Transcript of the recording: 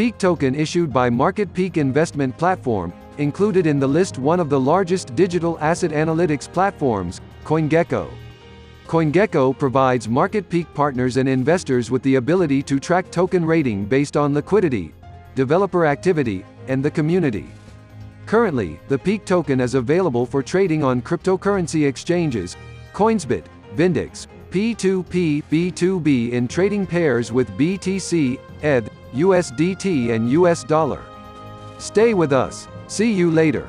Peak token issued by Market Peak Investment Platform, included in the list one of the largest digital asset analytics platforms, CoinGecko. CoinGecko provides market peak partners and investors with the ability to track token rating based on liquidity, developer activity, and the community. Currently, the Peak token is available for trading on cryptocurrency exchanges, Coinsbit, Bindex, P2P, B2B in trading pairs with BTC, ETH, USDT and US dollar. Stay with us. See you later.